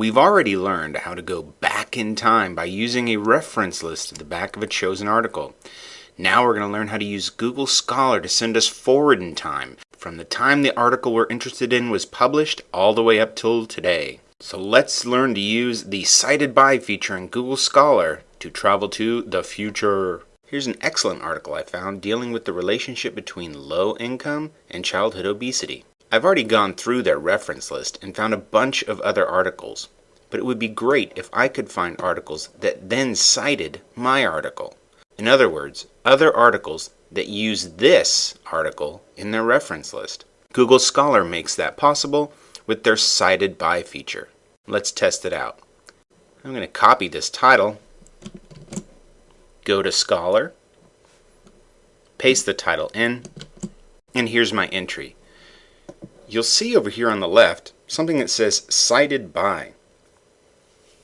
We've already learned how to go back in time by using a reference list at the back of a chosen article. Now we're going to learn how to use Google Scholar to send us forward in time, from the time the article we're interested in was published all the way up till today. So let's learn to use the Cited By feature in Google Scholar to travel to the future. Here's an excellent article I found dealing with the relationship between low income and childhood obesity. I've already gone through their reference list and found a bunch of other articles, but it would be great if I could find articles that then cited my article. In other words, other articles that use this article in their reference list. Google Scholar makes that possible with their Cited By feature. Let's test it out. I'm going to copy this title, go to Scholar, paste the title in, and here's my entry. You'll see over here on the left something that says Cited By.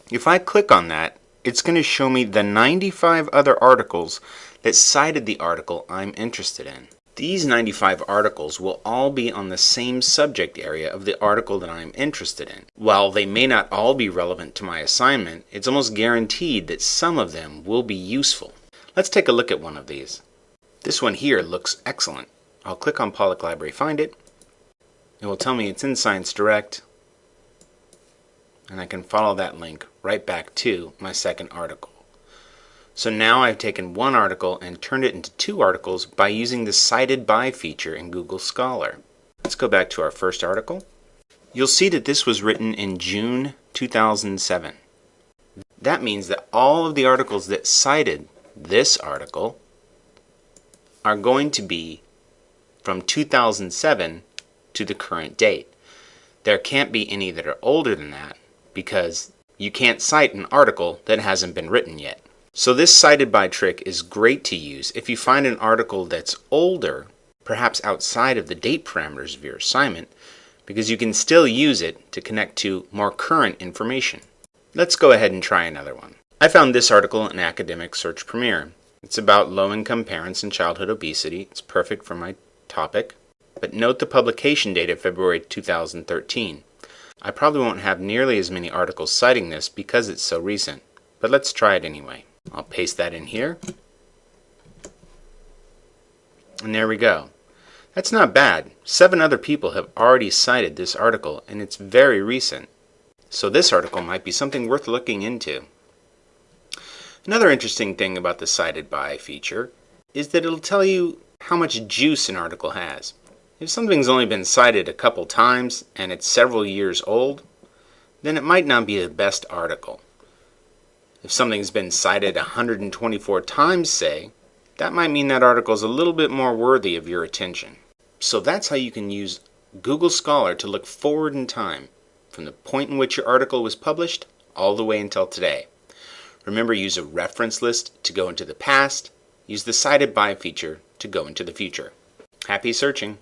If I click on that, it's going to show me the 95 other articles that cited the article I'm interested in. These 95 articles will all be on the same subject area of the article that I'm interested in. While they may not all be relevant to my assignment, it's almost guaranteed that some of them will be useful. Let's take a look at one of these. This one here looks excellent. I'll click on Pollak Library Find It. It will tell me it's in Science Direct, and I can follow that link right back to my second article. So now I've taken one article and turned it into two articles by using the Cited By feature in Google Scholar. Let's go back to our first article. You'll see that this was written in June 2007. That means that all of the articles that cited this article are going to be from 2007 to the current date. There can't be any that are older than that because you can't cite an article that hasn't been written yet. So this cited by trick is great to use if you find an article that's older, perhaps outside of the date parameters of your assignment, because you can still use it to connect to more current information. Let's go ahead and try another one. I found this article in Academic Search Premier. It's about low-income parents and childhood obesity. It's perfect for my topic. But note the publication date of February 2013. I probably won't have nearly as many articles citing this because it's so recent, but let's try it anyway. I'll paste that in here. And there we go. That's not bad. Seven other people have already cited this article, and it's very recent. So this article might be something worth looking into. Another interesting thing about the Cited By feature is that it'll tell you how much juice an article has. If something's only been cited a couple times and it's several years old, then it might not be the best article. If something's been cited 124 times, say, that might mean that article is a little bit more worthy of your attention. So that's how you can use Google Scholar to look forward in time from the point in which your article was published all the way until today. Remember, use a reference list to go into the past, use the Cited By feature to go into the future. Happy searching!